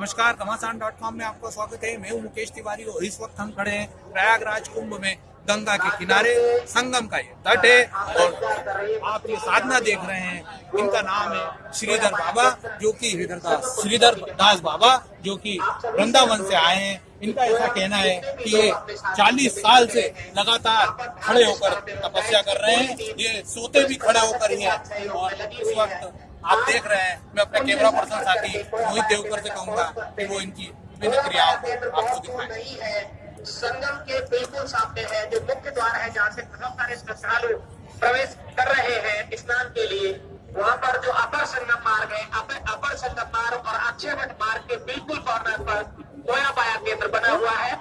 नमस्कार घमासान dot com में आपका स्वागत है। मैं हूँ मुकेश तिवारी और इस वक्त हम खड़े हैं प्रयागराज कुंभ में, गंगा के किनारे, संगम का ये तट है और आप ये साधना देख रहे हैं। इनका नाम है श्रीधर बाबा, जो कि श्रीधर दास श्रीधर दास बाबा, जो कि वृंदावन से आए हैं। इनका ऐसा कहना है कि ये 40 साल से लगातार खड़े होकर तपस्या कर रहे हैं। ये सोते भी खड़ा होकर ही हैं और इस वक्त आप देख रहे हैं, मैं अपने कैमरा पर्सन साथी मोहित देवकर से कहूँगा कि वो इनकी विभिन्न क्रियाओं को आपको दिखाएँ। संगम के बिल्कुल सामने है, जो मुख्य द्वार है जहाँ से बहुत सारे श्रद्धालु प्रवेश कर रहे हैं स्नान के लिए, वहाँ पर जो अपर संगम मार्ग है, अपर अपर संगम मार्ग और अक्षय वट मार्ग के बिल्कुल कॉर्नर पर कोया पाया केंद्र बना हुआ है।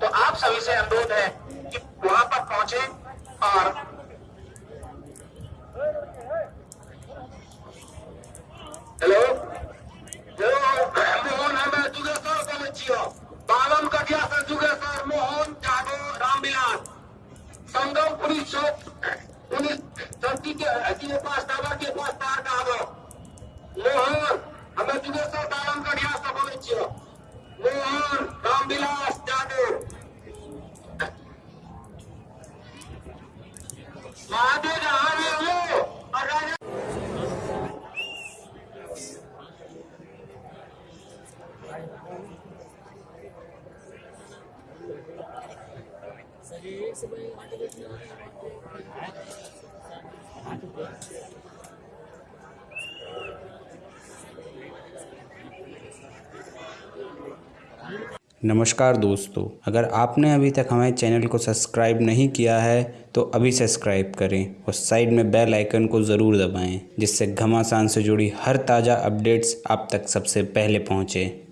तो आप सभी से अनुरोध है कि वहाँ पर पहुँचे और संगम पुलिस चौक पुलिस चौकी के के पास टावर के पास नमस्कार दोस्तों, अगर आपने अभी तक हमारे चैनल को सब्सक्राइब नहीं किया है तो अभी सब्सक्राइब करें और साइड में बेल आइकन को ज़रूर दबाएँ, जिससे घमासान से जुड़ी हर ताज़ा अपडेट्स आप तक सबसे पहले पहुँचें।